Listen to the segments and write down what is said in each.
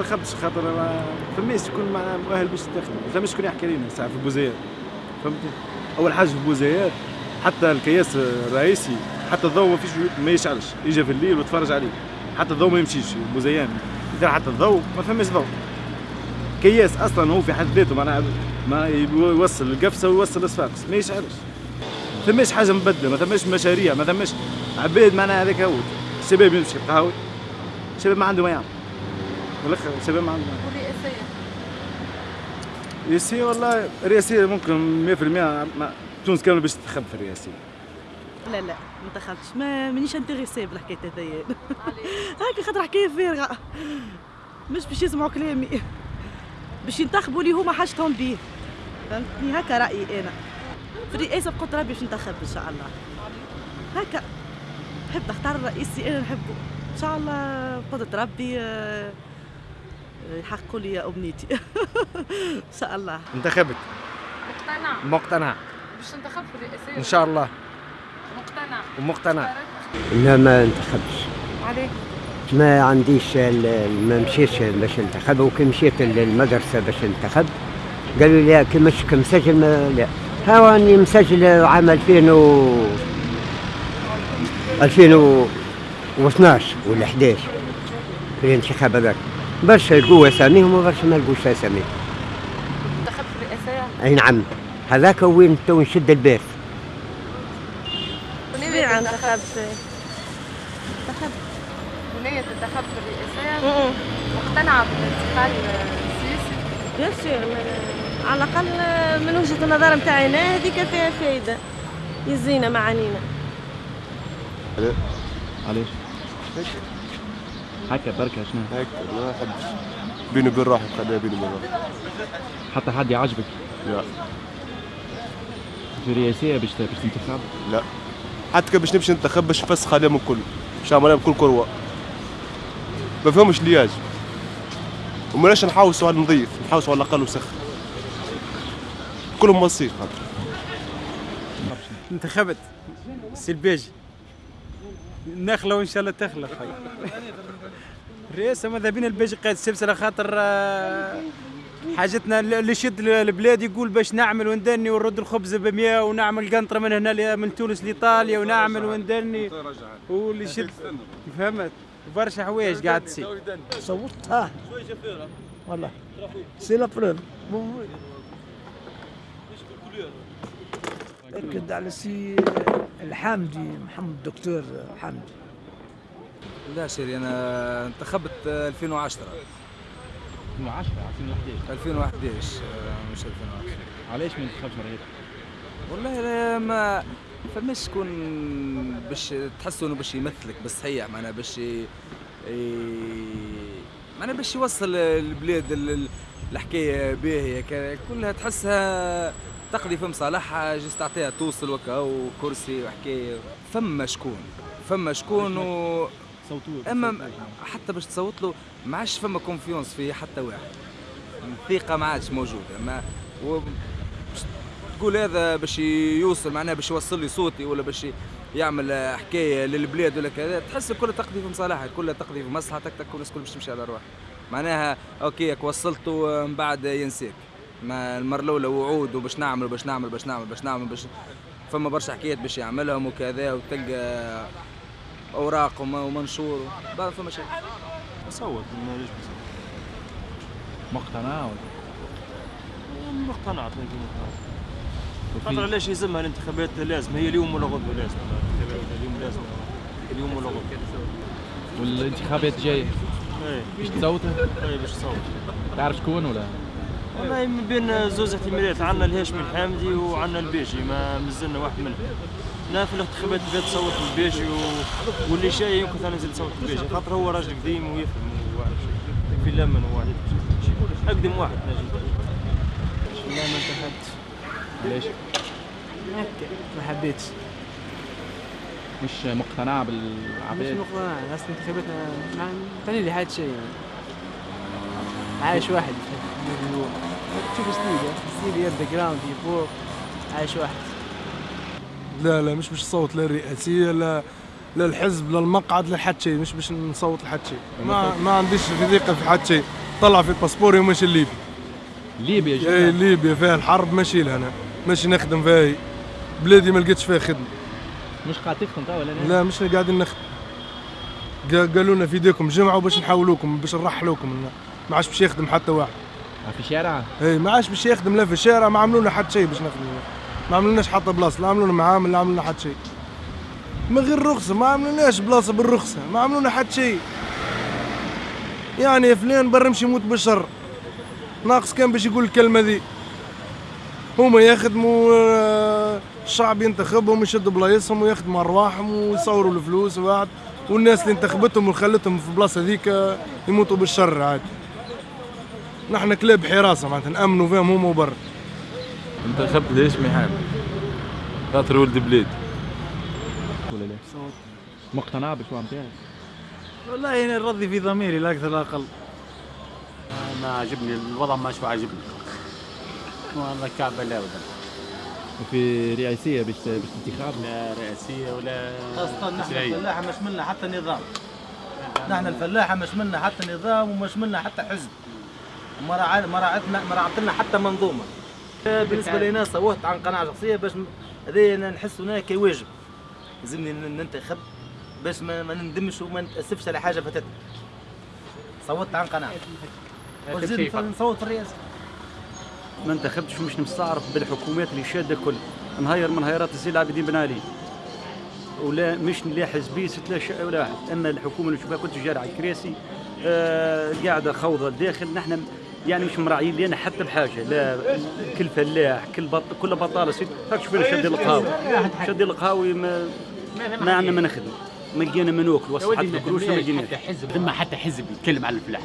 انتخبتش خاطر ما فماش شكون مؤهل باش ينتخب ما فماش شكون يحكي لنا ساعة في بوزيات فهمتي؟ أول حاجة في بوزيات حتى الكياس الرئيسي حتى الضوء ما فيش ما يشعلش. يجي في الليل ويتفرج عليه. حتى الضوء ما يمشيش. بوزيان إذا حتى الضوء ما فماش ضوء كياس أصلا هو في حد ذاته معناها ما يوصل القفصة ويوصل الصفاقس ما يشعلش. ما ثماش حاجة مبدلة ما ثماش مشاريع ما ثماش عباد معناها هذاك هو. الشباب يمشي قهوي الشباب ما عنده ما يعمل. ما والرئاسية الرئاسية والله الرئاسية ممكن 100% ما تونس كامل باش تنتخب في الرئاسية. لا لا ما انتخبتش ما مانيش انتريسي بالحكاية هذيا هاكا خاطر حكاية فارغه مش باش يسمعوا كلامي. باش ينتخبوا اللي هما حاجتهم بيه. فهمتني؟ هكا رأيي أنا. في الرئاسة بقدر ربي باش ننتخب إن شاء الله. هكا نحب نختار الرئيسي أنا نحبه. إن شاء الله بقدرة ربي آه، يحققوا لي أمنيتي. إن شاء الله. انتخبت. مقتنع. مقتنع. باش تنتخب في الرئاسية إن شاء الله. مقتنع. ومقتنع لا ما انتخبتش. عليه ما عنديش ال- ما مشيتش باش انتخب وكي مشيت للمدرسة باش انتخب قالوا لي كي مش مسجل ما لا. ها راني مسجل عام 2000 و 2012 ولا 11 في الانتخاب هذاك. برشا لقوا أساميهم وبرشا ما لقوش أساميهم. تنتخب في الرئاسية أي نعم. هذاك وين تو نشد الباس. وناوية تنتخب انتخب وناوية تنتخب في الرئاسية مقتنعة بالانتقال السياسي؟ بيان سور على الأقل من وجهة النظر نتاعي أنا هذيك فيها فايدة. يزينا معانينا. علاش؟ هكا بركة شنو؟ هيك ما نحبش بيني وبين روحي خليها بيني وبين روحي حتى حد يعجبك؟ لا. في رئاسية باش باش تنتخب؟ لا. حتى باش نمشي ننتخب باش نفسخ عليهم الكل باش نعمل عليهم كل كروة. ما فهمش لياج. وملاش نحاوسوا على النظيف نحاوسوا على الأقل وسخ. كلهم مصير. خاطر انتخبت. سي الباجي نخلة وان شاء الله تخلى الرئاسة ماذا بينا الباجي قائد السلسلة خاطر آه، حاجتنا اللي يشد البلاد يقول باش نعمل وندني ونرد الخبز ب 100 ونعمل قنطرة من هنا من تونس لإيطاليا ونعمل وندني. واللي يشد فهمت. برشا حوايج قاعد تصير. صوت. ها. والله. سي لا بروف اكد على سي الحامدي محمد الدكتور حامدي. لا شيري أنا انتخبت 2010 2010 2011 2011 آه، مش 2010 علاش ما انتخبش رئيس؟ والله لا ما فماش شكون باش تحسوا إنه باش يمثلك بالصحيح معناها باش ي... معناها باش يوصل البلاد ال- ال- الحكاية باهيه كلها تحسها تقضي في مصالحها juste تعطيها توصل وكا وكرسي وحكاية. فما شكون فما شكون و... صوتوا أما حتى باش تصوت له ما عادش فما confiance في حتى واحد. الثقة ما عادش موجودة. ما و... تقول هذا باش يوصل معناها باش يوصل لي صوتي ولا باش يعمل حكاية للبلاد ولا كذا تحس كلها تقضي في مصالحها كلها تقضي في مصلحتك تك الناس كل باش تمشي على روحها. معناها OK وصلته من بعد ينساك ما المرة الأولى وعود وباش نعمل وباش نعمل باش نعمل باش نعمل باش فما برشا حكايات باش يعملهم وكذا وتلقى أوراق وم- ومنشور بعد فما شيء. صوت ما ليش مقتنع ولا؟ مقتنع خاطر علاش يلزمها الانتخابات لازم؟ هي اليوم ولا غدوة لازم. اليوم لازم. اليوم ولا غدوة. والانتخابات الجاية. إيه. باش تصوتها؟ إيه باش تصوت. تعرف شكون ولا؟ والله من بين زوز احتمالات عندنا الهاشمي الحامدي وعندنا البيجي ما مازلنا واحد منهم. أنا في الانتخابات اللي فاتت صوت البيجي و... واللي جاي يمكن ثاني نزيد صوت البيجي خاطر هو راجل قديم ويفهم في لمن وواحد أقدم واحد نجم لا ما انتخبت علاش؟ هكا ما حبيتش. مش مقتنع مش بالعباد مقتنع ناس الانتخابات ما لي حد شيء يعني. عايش واحد. فوق عايش واحد. لا لا مش باش نصوت لا الرئاسية لا لا الحزب لا المقعد لا حد شيء مش باش نصوت لحد شيء. ما ما عنديش ثقه في حد شيء. طلع في باسبوري وماشي ليبي. ليبيا اي جدا ليبيا فيها الحرب ماشي لها أنا. ماشي نخدم فيها. بلادي ما لقيتش فيها خدمة. مش قاعد تخدم توا ولا لا؟ لا مش قاعدين نخدم. قا- قالوا لنا في إيديكم جمعوا باش نحولوكم باش نرحلوكم. ما عادش باش يخدم حتى واحد. في شارع؟ اي ما عادش باش يخدم لا في الشارع ما عملوا لنا حتى شيء باش نخدم ما عملوناش حتى بلاصة لا عملوا لنا معامل لا عملوا حتى شيء. من غير رخصة ما عملوناش بلاصة بالرخصة ما عملوا لنا حتى شيء. يعني فلان برمشي يموت بالشر. ناقص كان باش يقول الكلمة ذي. هما يخدموا آه، الشعب ينتخبهم يشدوا بلايصهم ويخدموا أرواحهم ويصوروا الفلوس وبعد. والناس اللي انتخبتهم وخلتهم في البلاصه ذيك آه، يموتوا بالشر عادي. نحن كلاب حراسة معناتها نامنوا فيهم هما وبر انتخبت ليش يحب خاطر ولد بلاد ولا لا؟ مقتنع بالشوام نتاعك؟ والله أنا نرضي في ضميري لا أكثر لا أقل. ما عجبني الوضع ما شو عاجبني والله كعبة لا ولا وفي رئاسية باش باش انتخاب؟ لا رئاسية ولا خاصة نحن. الفلاحة مش منا حتى نظام. نحن الفلاحة مش منا حتى نظام ومش منا حتى حزب. ما راعتنا ما راعت لنا حتى منظومة. بالنسبة لي أنا صوتت عن قناعة شخصية باش م- هذا أنا نحس هنا كواجب لازمني ننتخب باش ما, ما نندمش وما نتأسفش على حاجة فاتتنا. صوتت عن قناعة. وزيد نصوت في الرئاسة. ما انتخبتش ومش مستعرف بالحكومات اللي شادة كل نهير من هيرات الزين العابدين بن علي. ولا مش لا حزبي ست لا شيء ولا واحد اما الحكومة اللي نشوفها كنت جاري على الكراسي آه قاعدة خوضة الداخل نحن يعني مش مراعيين لنا حتى بحاجة لا كل فلاح كل بط كل بطالة سيد هاك شوفنا شادي القهاوي. شادي القهاوي ما ما عندنا ما نخدم ما لقينا ما ناكل وسط حتى القروش ما لقيناش. حتى حزب. ثم حتى حزب يتكلم على الفلاح.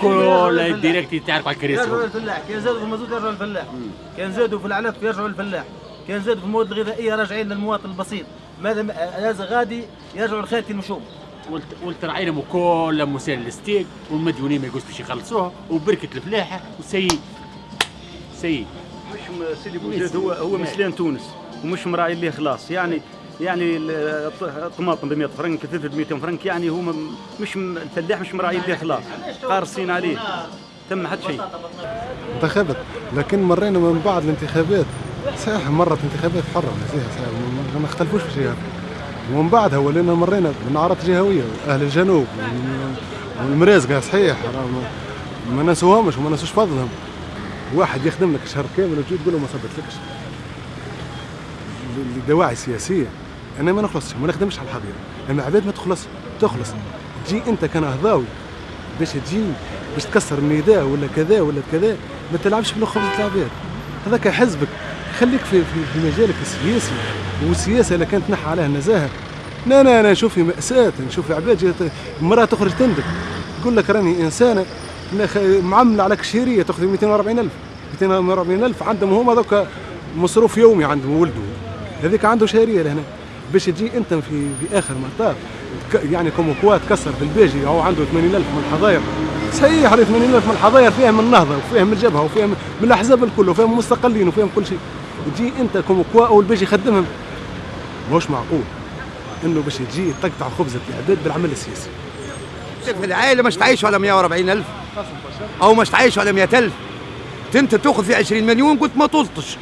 كل الديريكت تعرف على يرجعوا الكراسي للفلاح كان زادوا في المازوت يرجعوا للفلاح كان زادوا في العلف يرجعوا للفلاح كان زادوا في المواد الغذائية راجعين للمواطن البسيط. ماذا هذا غادي يرجعوا لخالتي المشوم. قلت راعينا كل مسائل الستيك والمديونين ما يقولش باش يخلصوها وبركة الفلاحة وسيء سيء مش سيدي بوزيد هو هو مسلان تونس ومش مراعي ليه خلاص. يعني يعني ال- الط- الطماطم ب 100 فرنك الفلفل ب 200 فرنك يعني هو مش الفلاح مش مراعي ليه خلاص. قارصين عليه. تم حد شيء. انتخبت لكن مرينا من بعد الانتخابات. صحيح مرت انتخابات حرة صحيح صحيح. ما- اختلفوش في شيء ومن بعدها ولينا مرينا بنعرات جهوية أهل الجنوب وال- والمرازقة صحيح ما- نسوهمش وما نسوش فضلهم. واحد يخدم لك شهر كامل وتجي تقول له ما صبتلكش لدواعي سياسية. أنا ما نخلصش ما نخدمش على الحظيرة أما عباد ما تخلص تخلص. تجي أنت كنهضاوي باش تجي باش تكسر النداء ولا كذا ولا كذا ما تلعبش في خبزة العباد هذاك حزبك. خليك في, في, في مجالك السياسي. والسياسة اللي كانت تنحى عليها النزاهه لا لا أنا نشوف مأساة نشوف عباد مراه تخرج تندب. تقول لك راني إنسانة معامله على كشيرية تأخذ 240000 240000 عندهم هما ذوك مصروف يومي عندهم ولده هذيك عنده شهرية لهنا. باش تجي أنت في في آخر مطاف يعني comme quoi تكسر في الباجي هو عنده 80000 من الحظاير صحيح عليه 80000 من الحظاير فيها من النهضة وفيها من الجبهة وفيها من الأحزاب الكل وفيها من المستقلين وفيها من كل شيء. تجي انت comme quoi أول باجي يخدمهم. مش معقول؟ إنه باش تجي تقطع خبزة العباد بالعمل السياسي. في العائلة مش تعيشوا على 140 ألف. أو مش تعيشوا على 100 ألف. أنت تأخذ في 20 مليون قلت ما طلتش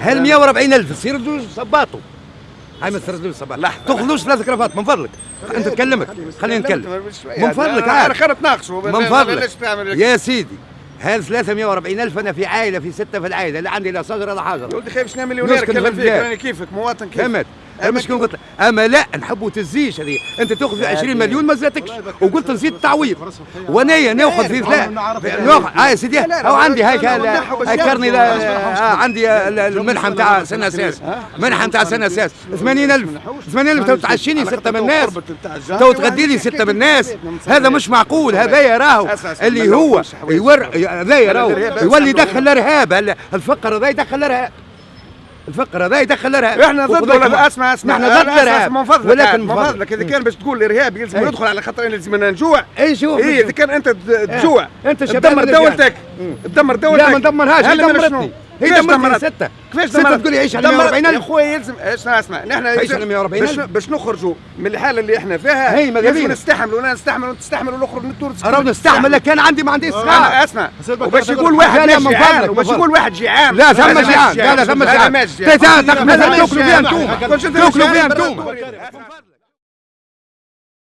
هل 140 ألف تصير دوز صباطو. هاي ما تصير دوز صباطو لا. تاخذوش ثلاث كرافات من فضلك. أنت تكلمك. خلينا نتكلم. من فضلك عارف. من فضلك. يا سيدي. هل 340 ألف أنا في عائلة في ستة في العائلة لا عندي لا صغر ولا حاجة. يا ولدي خايف شنو مليونير فيك. راني كيفك مواطن كيفك. فهمت أنا مش قلت لك. اما لا نحبوا تزيش هذه انت تاخذ في 20 مليون ما زادتكش وقلت نزيد تعويض وأنا ناخذ في ثلاث ناخذ آه يا سيدي أو عندي هاي كرني عندي ال- المنحه نتاع سنه أساس منحه نتاع سنه أساس 80000 80000 تو تعشيني سته من الناس تو تغدي لي سته من الناس هذا مش معقول هذا يراهو اللي هو يور هذا يراهو يولي يدخل الارهاب الفقر هذا يدخل الارهاب الفقر هذا يدخل الارهاب إحنا ضد ولا أسمع أسمع. نحن ضد الارهاب من فضلك ولكن من فضلك. إذا كان باش تقول الارهاب يلزم أي. يدخل على خاطر لازم نجوع. اي شوف. اي إذا كان أنت ت- تجوع. أنت شباب تدمر. دولتك. تدمر دولتك. لا ما ندمرهاش هي دمرتني؟ هي دمرت؟ ستة كيفاش ستة؟ تقول لي عيش على دمرت. 140 يا خويا يلزم اسمع اسمع نحن عيش على 140 باش, نخرجوا من الحاله اللي إحنا فيها هي ماذا بينا. نستحملوا ولا نستحملوا ونستحملوا ونخرج من تونس راهو نستحمل كان عندي ما عنديش أنا صغار اسمع وباش يقول واحد ماشي فضلك وباش يقول واحد جيعان لا ثم جيعان لا لا ثم جيعان. تاكلوا فيها أنتم. تاكلوا فيها أنتم